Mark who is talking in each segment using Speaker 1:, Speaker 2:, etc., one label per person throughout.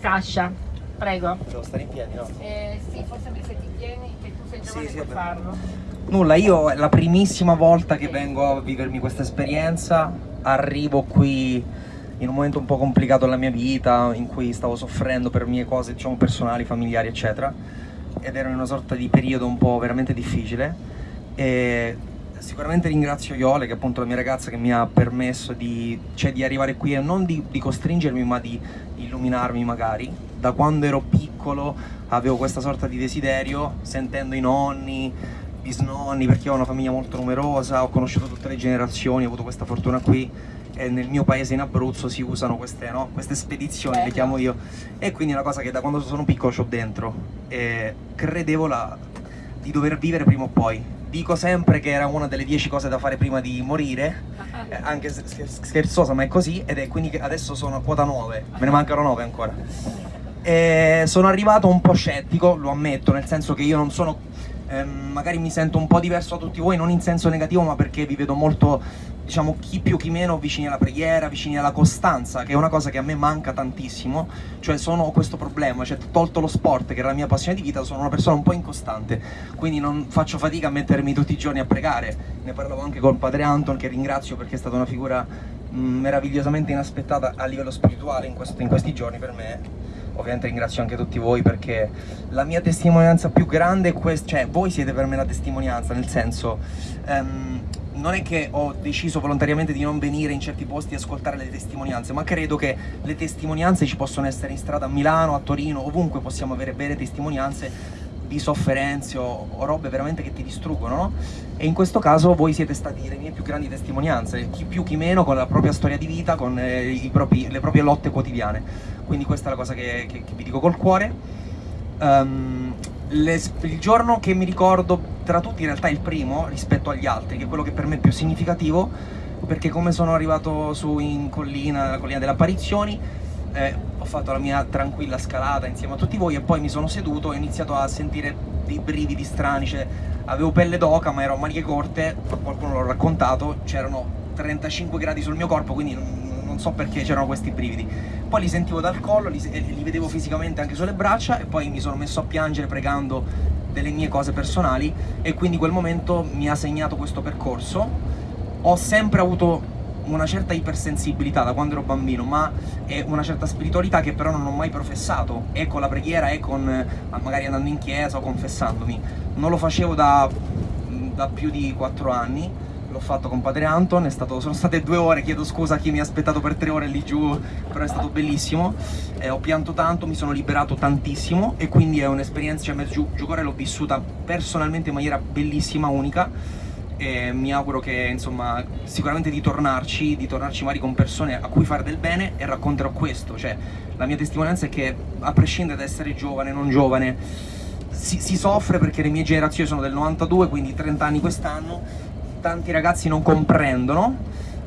Speaker 1: Sasha, prego.
Speaker 2: Devo stare in piedi, no?
Speaker 1: Eh, sì, forse se ti tieni che tu sei giovane
Speaker 2: Sì, sì,
Speaker 1: farlo.
Speaker 2: Nulla, io è la primissima volta che vengo a vivermi questa esperienza, arrivo qui in un momento un po' complicato della mia vita, in cui stavo soffrendo per mie cose, diciamo, personali, familiari, eccetera, ed ero in una sorta di periodo un po' veramente difficile. E sicuramente ringrazio Iole, che è appunto la mia ragazza, che mi ha permesso di, cioè, di arrivare qui e non di, di costringermi, ma di illuminarmi magari. Da quando ero piccolo avevo questa sorta di desiderio, sentendo i nonni, bisnonni, perché ho una famiglia molto numerosa, ho conosciuto tutte le generazioni, ho avuto questa fortuna qui e nel mio paese in Abruzzo si usano queste, no? queste spedizioni, le
Speaker 1: Bello.
Speaker 2: chiamo io, e quindi è una cosa che da quando sono piccolo ho dentro e credevo la- di dover vivere prima o poi. Dico sempre che era una delle dieci cose da fare prima di morire, eh, anche scherzosa, ma è così, ed è quindi che adesso sono a quota 9, me ne mancano 9 ancora. E sono arrivato un po' scettico, lo ammetto, nel senso che io non sono, ehm, magari mi sento un po' diverso da tutti voi, non in senso negativo, ma perché vi vedo molto, diciamo, chi più chi meno vicini alla preghiera, vicini alla costanza, che è una cosa che a me manca tantissimo, cioè sono questo problema, cioè tolto lo sport, che era la mia passione di vita, sono una persona un po' incostante, quindi non faccio fatica a mettermi tutti i giorni a pregare. Ne parlavo anche con padre Anton, che ringrazio perché è stata una figura mh, meravigliosamente inaspettata a livello spirituale in, questo- in questi giorni per me. Ovviamente ringrazio anche tutti voi perché la mia testimonianza più grande è questa, cioè voi siete per me la testimonianza, nel senso ehm, non è che ho deciso volontariamente di non venire in certi posti e ascoltare le testimonianze, ma credo che le testimonianze ci possono essere in strada a Milano, a Torino, ovunque possiamo avere vere testimonianze di sofferenze o, o robe veramente che ti distruggono, no? E in questo caso voi siete stati le mie più grandi testimonianze, chi più chi meno, con la propria storia di vita, con eh, propri- le proprie lotte quotidiane. Quindi questa è la cosa che, che- che vi dico col cuore. Ehm, le- il giorno che mi ricordo tra tutti in realtà il primo rispetto agli altri, che è quello che per me è più significativo, perché come sono arrivato su in collina, la collina delle apparizioni, eh, ho fatto la mia tranquilla scalata insieme a tutti voi e poi mi sono seduto e ho iniziato a sentire dei brividi strani, cioè avevo pelle d'oca ma ero a maniche corte, qualcuno l'ho raccontato, c'erano 35 gradi sul mio corpo, quindi non, non so perché c'erano questi brividi. Poi li sentivo dal collo, li, li vedevo fisicamente anche sulle braccia e poi mi sono messo a piangere pregando delle mie cose personali e quindi quel momento mi ha segnato questo percorso. Ho sempre avuto una certa ipersensibilità da quando ero bambino, ma è una certa spiritualità che però non ho mai professato, e con la preghiera e con eh, magari andando in chiesa o confessandomi. Non lo facevo da, da più di quattro anni, l'ho fatto con padre Anton, stato- sono state due ore, chiedo scusa a chi mi ha aspettato per tre ore lì giù, però è stato bellissimo, Eh, ho pianto tanto, mi sono liberato tantissimo e quindi è un'esperienza, cioè Giù Giucore l'ho vissuta personalmente in maniera bellissima, unica. E mi auguro che insomma sicuramente di tornarci, di tornarci magari con persone a cui fare del bene e racconterò questo, cioè la mia testimonianza è che a prescindere da essere giovane, non giovane, si, si soffre perché le mie generazioni sono del 92, quindi 30 anni quest'anno, tanti ragazzi non comprendono,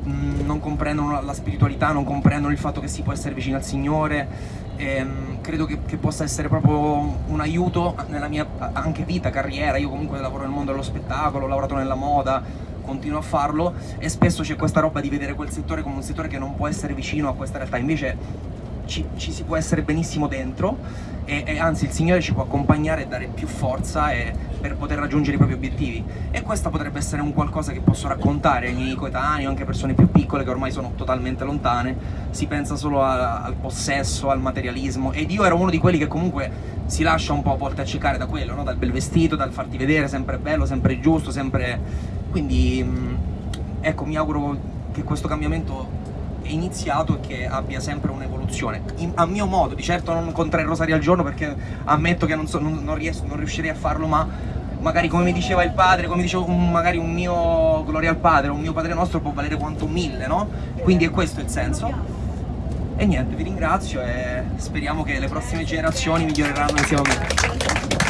Speaker 2: mm, non comprendono la, spiritualità, non comprendono il fatto che si può essere vicino al Signore. ehm, credo che, che possa essere proprio un aiuto nella mia anche vita, carriera. Io comunque lavoro nel mondo dello spettacolo, ho lavorato nella moda, continuo a farlo e spesso c'è questa roba di vedere quel settore come un settore che non può essere vicino a questa realtà. Invece ci, ci si può essere benissimo dentro e, e anzi il Signore ci può accompagnare e dare più forza e- per poter raggiungere i propri obiettivi. E questa potrebbe essere un qualcosa che posso raccontare ai miei coetanei o anche persone più piccole che ormai sono totalmente lontane. Si pensa solo a- al possesso, al materialismo. Ed io ero uno di quelli che comunque si lascia un po' a volte accecare da quello, no? dal bel vestito, dal farti vedere sempre bello, sempre giusto, sempre... quindi mh, ecco mi auguro che questo cambiamento iniziato e che abbia sempre un'evoluzione a mio modo, di certo non con tre rosari al giorno perché ammetto che non, so- non- non ries- non riuscirei a farlo ma magari come mi diceva il padre, come diceva magari un mio gloria al padre, un mio padre nostro può valere quanto mille, no? Quindi è questo il senso. E niente, vi ringrazio e speriamo che le prossime generazioni miglioreranno insieme a me.